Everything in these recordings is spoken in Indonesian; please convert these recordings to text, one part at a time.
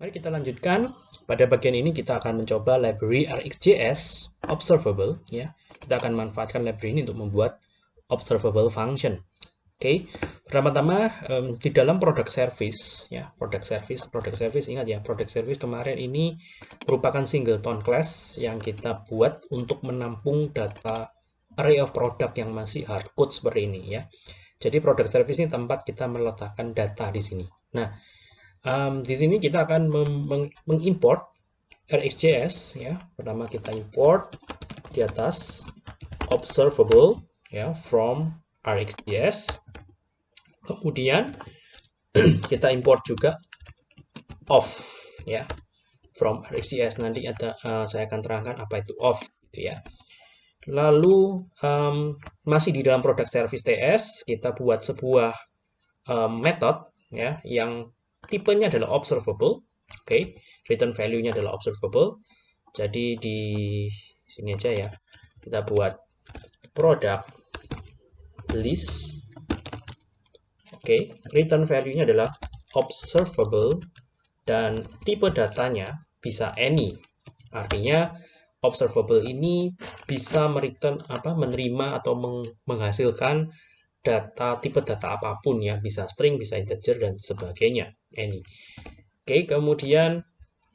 Mari kita lanjutkan. Pada bagian ini kita akan mencoba library RxJS observable ya. Kita akan manfaatkan library ini untuk membuat observable function. Oke. Okay. Pertama-tama um, di dalam product service ya, product service, product service ingat ya, product service kemarin ini merupakan singleton class yang kita buat untuk menampung data array of product yang masih hardcode seperti ini ya. Jadi product service ini tempat kita meletakkan data di sini. Nah, Um, di sini kita akan mengimport RxJS ya. Pertama kita import di atas observable ya from RxJS. Kemudian kita import juga off ya from RxJS nanti ada uh, saya akan terangkan apa itu off gitu ya. Lalu um, masih di dalam product service TS kita buat sebuah um, method ya yang tipenya adalah observable. Oke, okay. return value-nya adalah observable. Jadi di sini aja ya. Kita buat product list. Oke, okay. return value-nya adalah observable dan tipe datanya bisa any. Artinya observable ini bisa mereturn apa menerima atau menghasilkan data tipe data apa pun ya bisa string bisa integer dan sebagainya any oke kemudian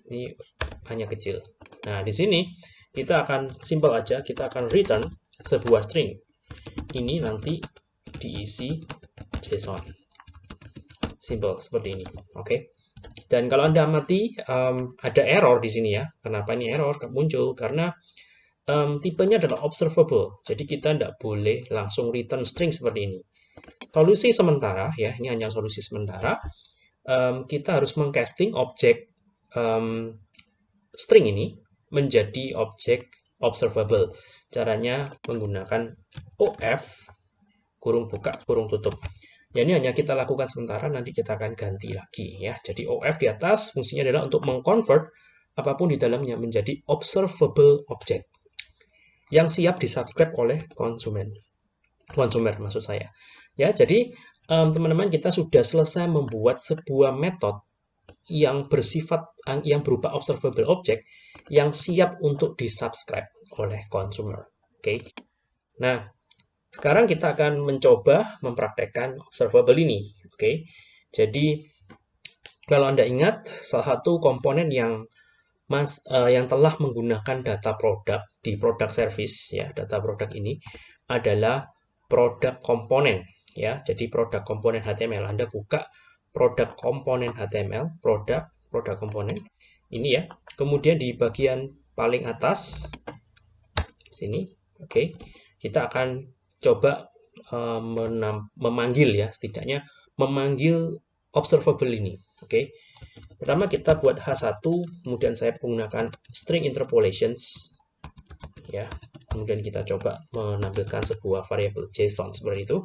ini hanya kecil. Nah di sini kita akan simple aja kita akan return sebuah string. Ini nanti diisi JSON. Simple seperti ini. Oke. Dan kalau anda amati um, ada error di sini ya. Kenapa ini error? Muncul karena um, tipenya adalah observable. Jadi kita tidak boleh langsung return string seperti ini. Solusi sementara, ya ini hanya solusi sementara, um, kita harus mengcasting objek um, string ini menjadi objek observable. Caranya menggunakan OF, kurung buka, kurung tutup. Ya, ini hanya kita lakukan sementara, nanti kita akan ganti lagi. ya. Jadi OF di atas fungsinya adalah untuk mengconvert apa pun di dalamnya menjadi observable object yang siap disubscribe oleh konsumen. Konsumer maksud saya. Ya, jadi teman-teman um, kita sudah selesai membuat sebuah metode yang bersifat yang berupa observable object yang siap untuk disubscribe oleh consumer. Oke. Okay. Nah, sekarang kita akan mencoba mempraktekkan observable ini. Oke. Okay. Jadi kalau Anda ingat salah satu komponen yang Mas uh, yang telah menggunakan data produk di produk service ya, data produk ini adalah produk komponen ya. Jadi produk komponen HTML Anda buka produk komponen HTML, produk produk komponen ini ya. Kemudian di bagian paling atas sini, oke. Okay, kita akan coba uh, memanggil ya, setidaknya memanggil observable ini. Oke. Okay. Pertama kita buat H1, kemudian saya menggunakan string interpolations ya. Kemudian kita coba menampilkan sebuah variabel JSON seperti itu.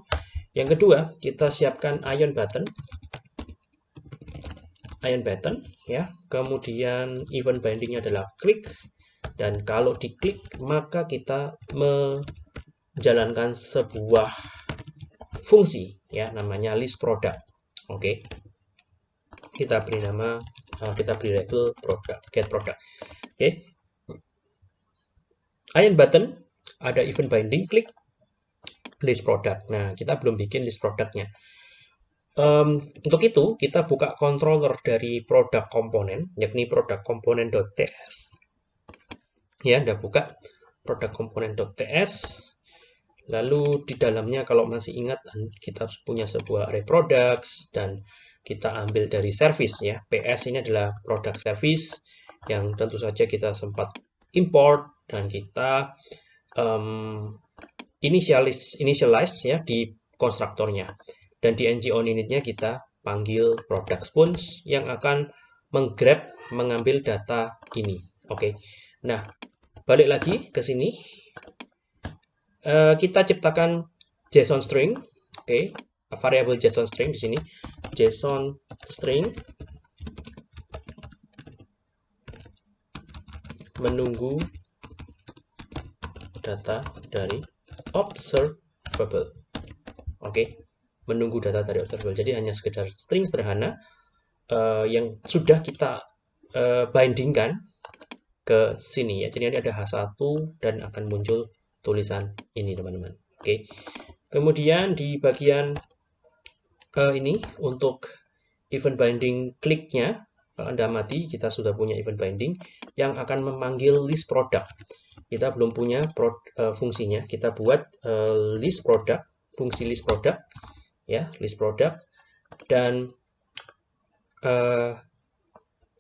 Yang kedua, kita siapkan ion button. Ion button ya. Kemudian event bindingnya adalah klik dan kalau diklik maka kita menjalankan sebuah fungsi ya namanya list product. Oke. Okay kita beri nama uh, kita beri label product get product oke okay. iron button ada event binding klik list product nah kita belum bikin list produknya. Um, untuk itu kita buka controller dari produk komponen yakni produk komponen.ts ya Anda buka produk komponen.ts lalu di dalamnya kalau masih ingat kita punya sebuah array products dan kita ambil dari service ya. PS ini adalah produk service yang tentu saja kita sempat import dan kita um, initialize, initialize ya di konstruktornya. Dan di ng on initnya kita panggil product sponge yang akan menggrab mengambil data ini. Oke. Okay. Nah, balik lagi ke sini. Uh, kita ciptakan JSON string. Oke. Okay variable JSON string di sini JSON string menunggu data dari observable. Oke, okay. menunggu data dari observable. Jadi hanya sekedar string sederhana uh, yang sudah kita uh, bindingkan ke sini ya. Jadi nanti ada H1 dan akan muncul tulisan ini teman-teman. Oke. Kemudian di bagian uh, ini untuk event binding kliknya kalau Anda mati, kita sudah punya event binding yang akan memanggil list product. Kita belum punya pro, uh, fungsinya. Kita buat uh, list product, fungsi list product, ya, list product. Dan uh,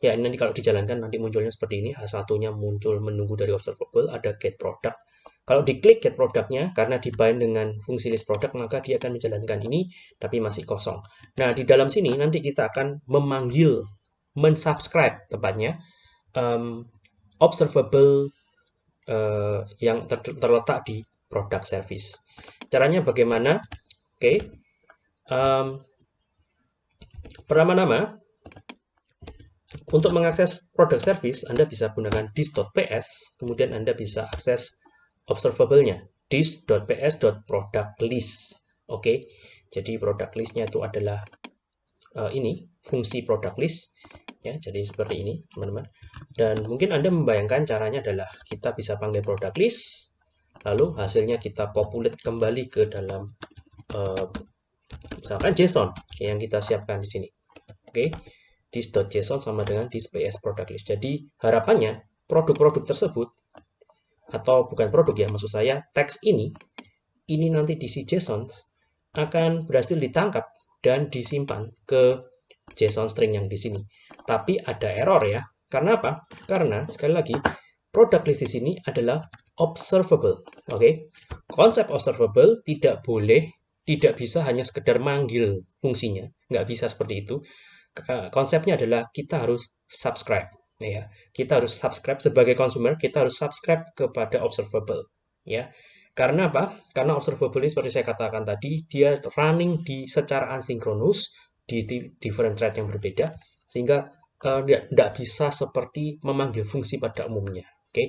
ya nanti kalau dijalankan nanti munculnya seperti ini. H1-nya muncul menunggu dari observable, ada get product. Kalau diklik get produknya, karena dibind dengan fungsi list product, maka dia akan menjalankan ini, tapi masih kosong. Nah, di dalam sini nanti kita akan memanggil mensubscribe tepatnya um, observable uh, yang ter terletak di produk service. Caranya bagaimana? Oke, okay. um, pertama-tama untuk mengakses produk service Anda bisa gunakan dis.ps, kemudian Anda bisa akses observable-nya dis.ps.productlist. Oke, okay. jadi product list-nya itu adalah uh, ini fungsi product list ya jadi seperti ini teman-teman dan mungkin anda membayangkan caranya adalah kita bisa panggil product list lalu hasilnya kita populate kembali ke dalam uh, misalkan JSON yang kita siapkan di sini oke okay. this.json sama dengan this ps product list jadi harapannya produk-produk tersebut atau bukan produk ya maksud saya teks ini ini nanti di si JSON akan berhasil ditangkap dan disimpan ke JSON string yang di sini. Tapi ada error ya. Karena apa? Karena sekali lagi product list di sini adalah observable. Oke. Okay? Konsep observable tidak boleh tidak bisa hanya sekedar manggil fungsinya. Nggak bisa seperti itu. Konsepnya adalah kita harus subscribe ya. Kita harus subscribe sebagai consumer, kita harus subscribe kepada observable ya. Karena apa? Karena observable ini seperti saya katakan tadi, dia running di secara asinkronus di, different thread yang berbeda sehingga tidak uh, bisa seperti memanggil fungsi pada umumnya. Oke. Okay?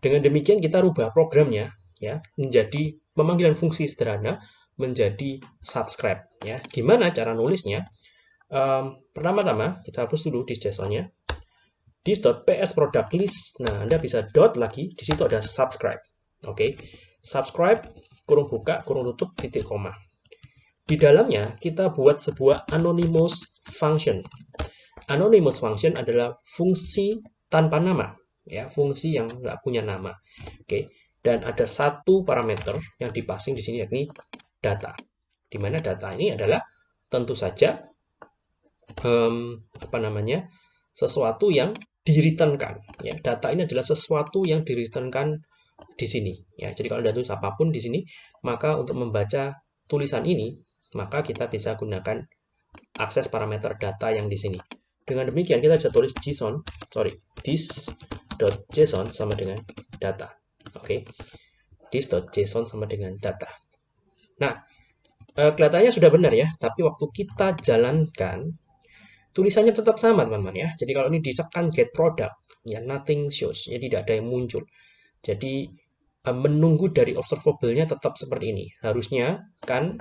Dengan demikian kita rubah programnya ya menjadi pemanggilan fungsi sederhana menjadi subscribe ya. Gimana cara nulisnya? Um, pertama-tama kita hapus dulu di JSON-nya. This.ps product list. Nah, Anda bisa dot lagi, di situ ada subscribe. Oke. Okay. Subscribe kurung buka, kurung tutup, titik koma. Di dalamnya kita buat sebuah anonymous function. Anonymous function adalah fungsi tanpa nama, ya, fungsi yang nggak punya nama. Oke, dan ada satu parameter yang dipasing di sini yakni data. Di mana data ini adalah tentu saja um, apa namanya sesuatu yang diriternkan. Ya, data ini adalah sesuatu yang diriternkan di sini. Ya, jadi kalau tulis apa pun di sini, maka untuk membaca tulisan ini maka kita bisa gunakan akses parameter data yang di sini. Dengan demikian kita bisa tulis JSON, sorry, this.json sama dengan data. Oke, okay. this.json sama dengan data. Nah, eh, kelihatannya sudah benar ya, tapi waktu kita jalankan, tulisannya tetap sama teman-teman ya. Jadi kalau ini ditekan get product, ya nothing shows, ya tidak ada yang muncul. Jadi eh, menunggu dari observable-nya tetap seperti ini. Harusnya kan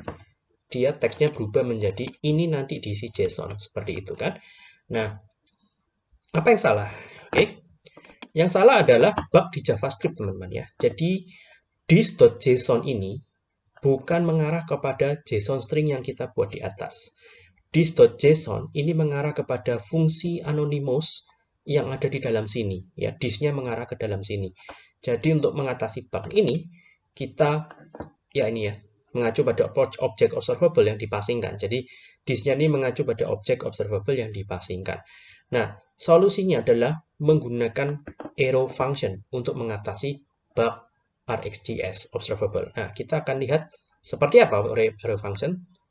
dia teksnya berubah menjadi ini nanti diisi JSON seperti itu kan. Nah, apa yang salah? Oke. Yang salah adalah bug di JavaScript teman-teman ya. Jadi this.json ini bukan mengarah kepada JSON string yang kita buat di atas. This.json ini mengarah kepada fungsi anonymous yang ada di dalam sini ya. This-nya mengarah ke dalam sini. Jadi untuk mengatasi bug ini kita ya ini ya mengacu pada objek observable yang dipasingkan. Jadi disnya ini mengacu pada objek observable yang dipasingkan. Nah, solusinya adalah menggunakan arrow function untuk mengatasi bug RxJS observable. Nah, kita akan lihat seperti apa arrow function.